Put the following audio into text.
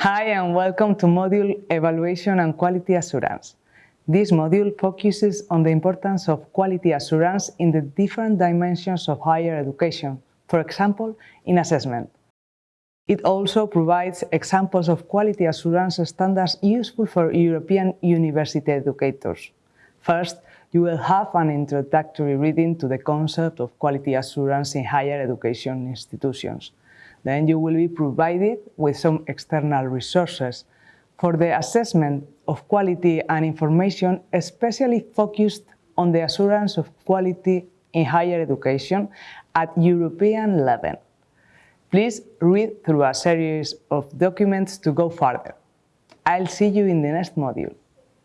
Hi and welcome to module Evaluation and Quality Assurance. This module focuses on the importance of quality assurance in the different dimensions of higher education, for example, in assessment. It also provides examples of quality assurance standards useful for European university educators. First, you will have an introductory reading to the concept of quality assurance in higher education institutions. Then you will be provided with some external resources for the assessment of quality and information especially focused on the assurance of quality in higher education at European level. Please read through a series of documents to go further. I'll see you in the next module.